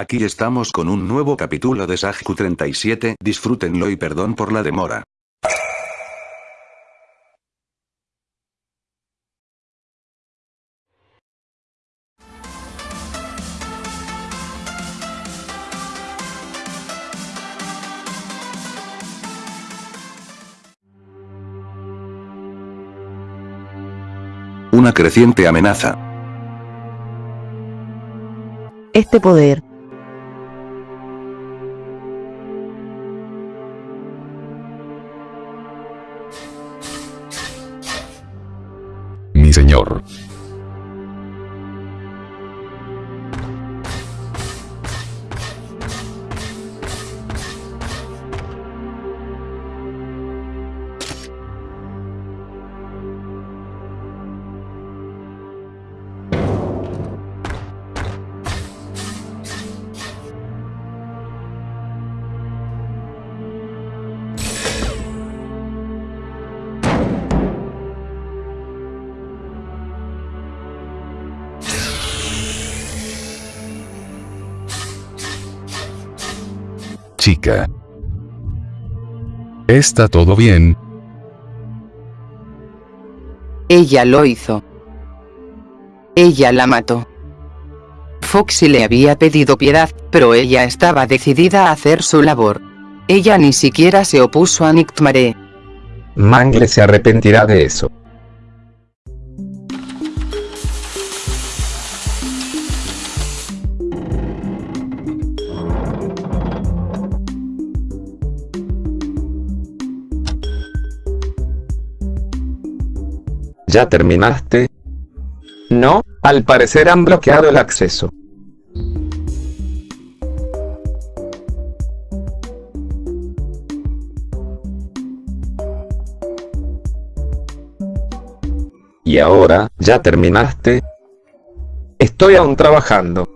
Aquí estamos con un nuevo capítulo de Sajku 37, disfrútenlo y perdón por la demora. Una creciente amenaza. Este poder Mi señor. Chica. ¿Está todo bien? Ella lo hizo. Ella la mató. Foxy le había pedido piedad, pero ella estaba decidida a hacer su labor. Ella ni siquiera se opuso a Nictmare. Mangle se arrepentirá de eso. ¿Ya terminaste? No, al parecer han bloqueado el acceso. ¿Y ahora, ya terminaste? Estoy aún trabajando.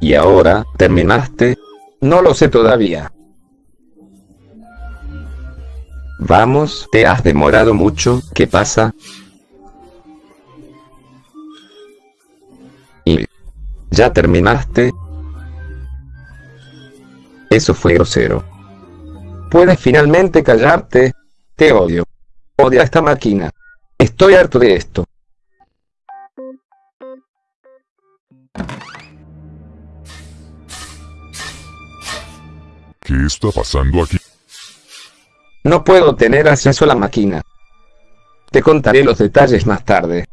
¿Y ahora, terminaste? No lo sé todavía. Vamos, te has demorado mucho, ¿qué pasa? ¿Y ya terminaste? Eso fue grosero. Puedes finalmente callarte. Te odio. Odio a esta máquina. Estoy harto de esto. ¿Qué está pasando aquí? No puedo tener acceso a la máquina. Te contaré los detalles más tarde.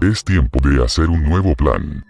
Es tiempo de hacer un nuevo plan.